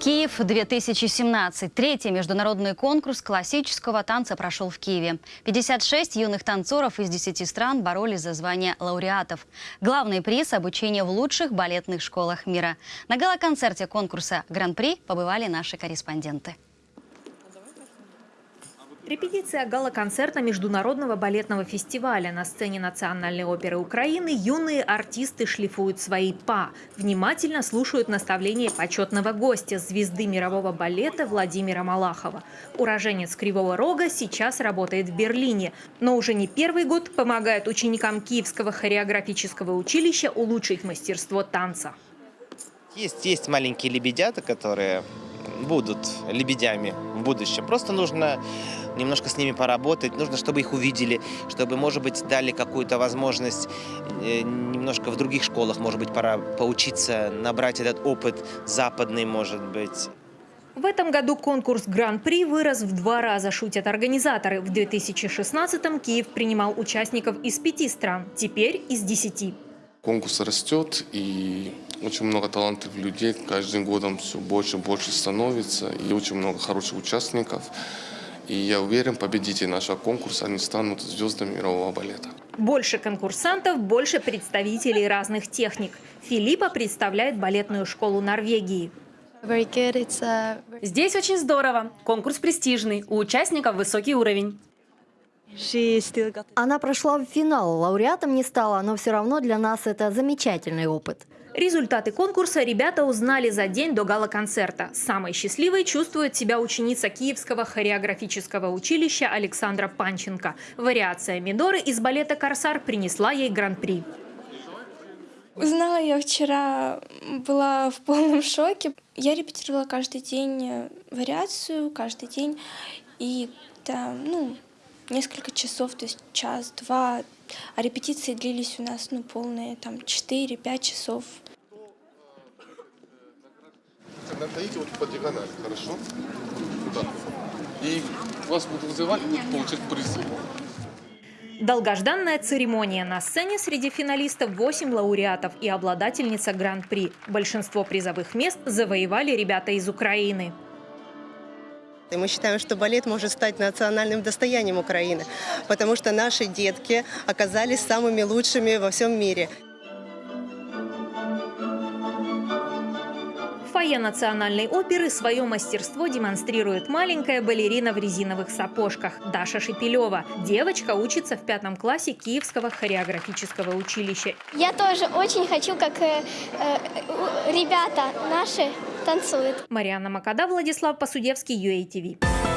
Киев-2017. Третий международный конкурс классического танца прошел в Киеве. 56 юных танцоров из 10 стран боролись за звание лауреатов. Главный приз – обучение в лучших балетных школах мира. На гала-концерте конкурса «Гран-при» побывали наши корреспонденты. Репетиция гала-концерта Международного балетного фестиваля. На сцене Национальной оперы Украины юные артисты шлифуют свои па. Внимательно слушают наставления почетного гостя, звезды мирового балета Владимира Малахова. Уроженец Кривого Рога сейчас работает в Берлине, но уже не первый год помогает ученикам Киевского хореографического училища улучшить мастерство танца. Есть, есть маленькие лебедята, которые будут лебедями в будущем. Просто нужно немножко с ними поработать, нужно, чтобы их увидели, чтобы, может быть, дали какую-то возможность э, немножко в других школах, может быть, пора поучиться, набрать этот опыт западный, может быть. В этом году конкурс Гран-при вырос в два раза, шутят организаторы. В 2016-м Киев принимал участников из пяти стран, теперь из десяти. Конкурс растет, и очень много талантливых людей. Каждым годом все больше и больше становится, и очень много хороших участников. И я уверен, победители нашего конкурса, они станут звездами мирового балета. Больше конкурсантов, больше представителей разных техник. Филиппа представляет балетную школу Норвегии. Здесь очень здорово. Конкурс престижный. У участников высокий уровень. Она прошла в финал, лауреатом не стала, но все равно для нас это замечательный опыт. Результаты конкурса ребята узнали за день до гала-концерта. Самой счастливой чувствует себя ученица Киевского хореографического училища Александра Панченко. Вариация Мидоры из балета «Корсар» принесла ей гран-при. Узнала я вчера, была в полном шоке. Я репетировала каждый день вариацию, каждый день. И да, ну, несколько часов, то есть час-два. А репетиции длились у нас ну, полные, там, 4-5 часов. Находите вот по диагонали, хорошо? Да. И вас будут вызывать, будут получать призы. Долгожданная церемония. На сцене среди финалистов 8 лауреатов и обладательница Гран-при. Большинство призовых мест завоевали ребята из Украины. И мы считаем, что балет может стать национальным достоянием Украины, потому что наши детки оказались самыми лучшими во всем мире. В фойе Национальной оперы свое мастерство демонстрирует маленькая балерина в резиновых сапожках Даша Шепелева. Девочка учится в пятом классе Киевского хореографического училища. Я тоже очень хочу, как э, э, ребята наши танцуют. Марианна Макада, Владислав Посудевский, UATV.